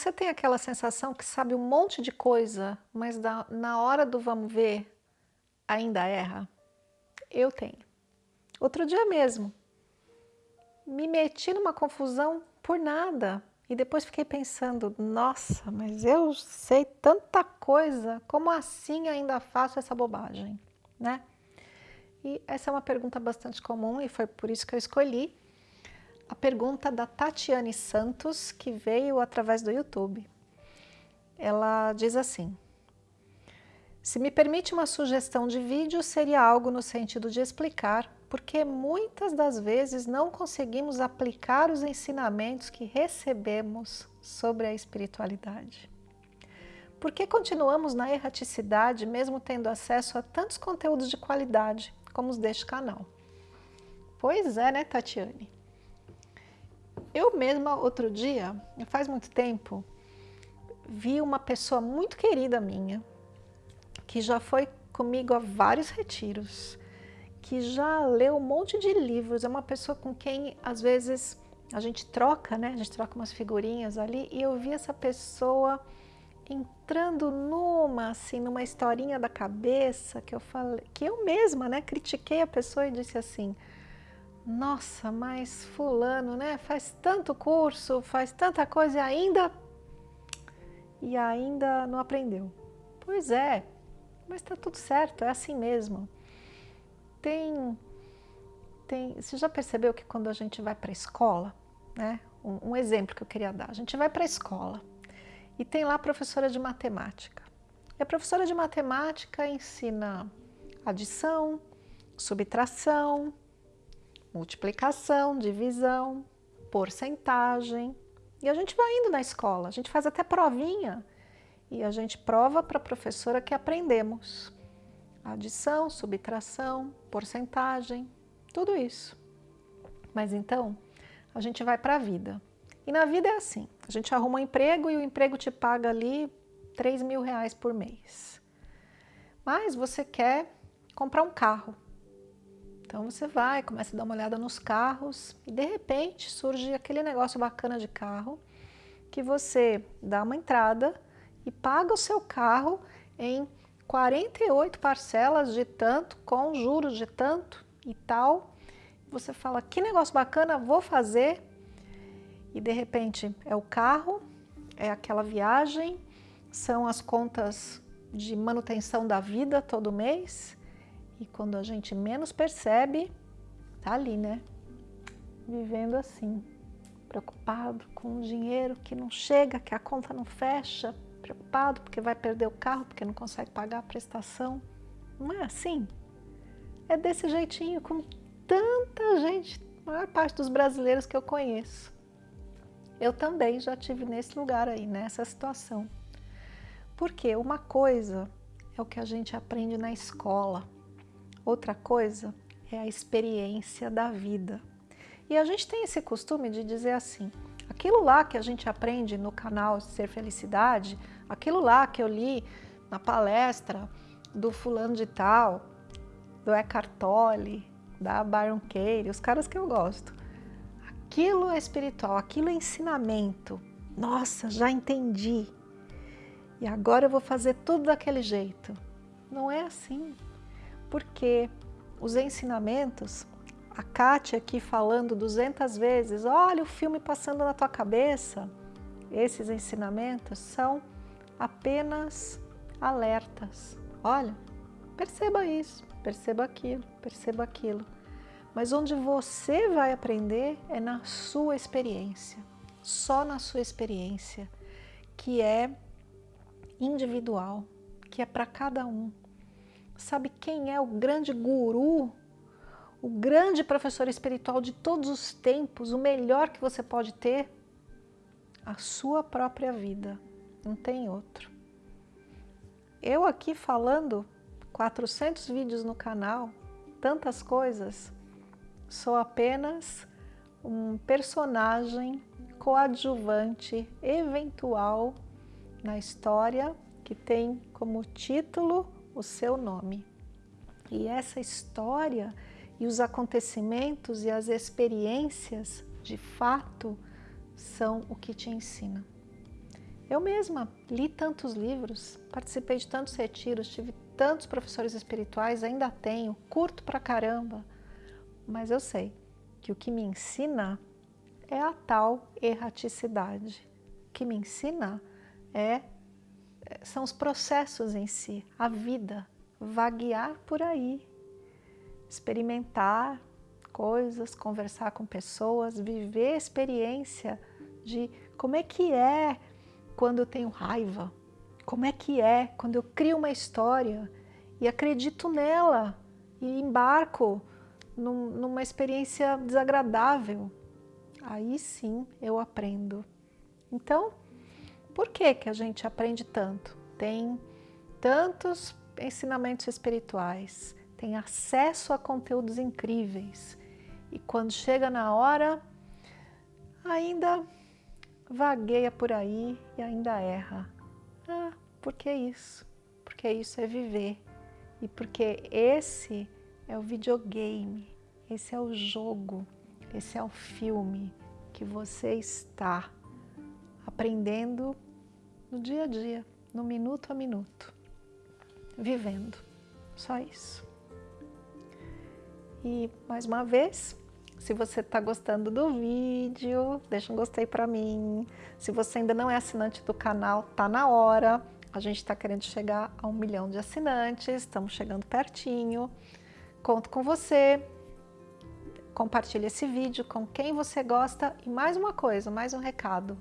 Você tem aquela sensação que sabe um monte de coisa, mas na hora do vamos ver, ainda erra? Eu tenho. Outro dia mesmo, me meti numa confusão por nada. E depois fiquei pensando, nossa, mas eu sei tanta coisa, como assim ainda faço essa bobagem, né? E essa é uma pergunta bastante comum e foi por isso que eu escolhi a pergunta da Tatiane Santos, que veio através do YouTube. Ela diz assim, se me permite uma sugestão de vídeo, seria algo no sentido de explicar porque muitas das vezes não conseguimos aplicar os ensinamentos que recebemos sobre a espiritualidade. Por que continuamos na erraticidade mesmo tendo acesso a tantos conteúdos de qualidade como os deste canal? Pois é, né, Tatiane? Eu mesma, outro dia, faz muito tempo, vi uma pessoa muito querida minha, que já foi comigo a vários retiros, que já leu um monte de livros, é uma pessoa com quem, às vezes, a gente troca, né? A gente troca umas figurinhas ali, e eu vi essa pessoa entrando numa, assim, numa historinha da cabeça, que eu falei, que eu mesma, né, critiquei a pessoa e disse assim, nossa, mas fulano, né, faz tanto curso, faz tanta coisa e ainda, e ainda não aprendeu. Pois é, mas tá tudo certo, é assim mesmo. Tem, tem, você já percebeu que quando a gente vai para a escola, né, um, um exemplo que eu queria dar, a gente vai para a escola e tem lá a professora de matemática. E a professora de matemática ensina adição, subtração, multiplicação, divisão, porcentagem. E a gente vai indo na escola, a gente faz até provinha e a gente prova para a professora que aprendemos. Adição, subtração, porcentagem, tudo isso. Mas então, a gente vai para a vida. E na vida é assim, a gente arruma um emprego e o emprego te paga ali 3 mil reais por mês. Mas você quer comprar um carro. Então você vai, começa a dar uma olhada nos carros e de repente surge aquele negócio bacana de carro que você dá uma entrada e paga o seu carro em 48 parcelas de tanto, com juros de tanto e tal. Você fala, que negócio bacana, vou fazer. E de repente é o carro, é aquela viagem, são as contas de manutenção da vida todo mês e quando a gente menos percebe, tá ali, né? Vivendo assim, preocupado com o dinheiro que não chega, que a conta não fecha, preocupado porque vai perder o carro, porque não consegue pagar a prestação. Não é assim? É desse jeitinho com tanta gente, a maior parte dos brasileiros que eu conheço. Eu também já tive nesse lugar aí, nessa situação. Porque uma coisa é o que a gente aprende na escola, Outra coisa é a experiência da vida. E a gente tem esse costume de dizer assim, aquilo lá que a gente aprende no canal Ser Felicidade, aquilo lá que eu li na palestra do fulano de tal, do Eckhart Tolle, da Byron Katie, os caras que eu gosto. Aquilo é espiritual, aquilo é ensinamento. Nossa, já entendi. E agora eu vou fazer tudo daquele jeito. Não é assim porque os ensinamentos, a Kátia aqui falando 200 vezes, olha o filme passando na tua cabeça, esses ensinamentos são apenas alertas. Olha, perceba isso, perceba aquilo, perceba aquilo. Mas onde você vai aprender é na sua experiência, só na sua experiência, que é individual, que é para cada um. Sabe quem é o grande guru, o grande professor espiritual de todos os tempos, o melhor que você pode ter? A sua própria vida, não tem outro. Eu aqui falando 400 vídeos no canal, tantas coisas, sou apenas um personagem coadjuvante eventual na história que tem como título o seu nome. E essa história e os acontecimentos e as experiências, de fato, são o que te ensina. Eu mesma li tantos livros, participei de tantos retiros, tive tantos professores espirituais, ainda tenho, curto pra caramba, mas eu sei que o que me ensina é a tal erraticidade. O que me ensina é, são os processos em si, a vida, vaguear por aí, experimentar coisas, conversar com pessoas, viver experiência de como é que é quando eu tenho raiva, como é que é quando eu crio uma história e acredito nela e embarco num, numa experiência desagradável. Aí sim eu aprendo. Então, por que, que a gente aprende tanto? Tem tantos ensinamentos espirituais, tem acesso a conteúdos incríveis. E quando chega na hora, ainda vagueia por aí e ainda erra. Ah, por que isso? Porque isso é viver. E porque esse é o videogame, esse é o jogo, esse é o filme que você está aprendendo no dia a dia, no minuto a minuto, vivendo. Só isso. E mais uma vez, se você está gostando do vídeo, deixa um gostei para mim. Se você ainda não é assinante do canal, tá na hora. A gente está querendo chegar a um milhão de assinantes, estamos chegando pertinho. Conto com você. Compartilhe esse vídeo com quem você gosta. E mais uma coisa, mais um recado.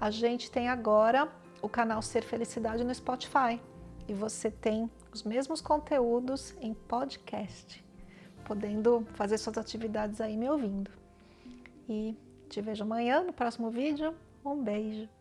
A gente tem agora o canal Ser Felicidade no Spotify. E você tem os mesmos conteúdos em podcast podendo fazer suas atividades aí me ouvindo. E te vejo amanhã no próximo vídeo. Um beijo!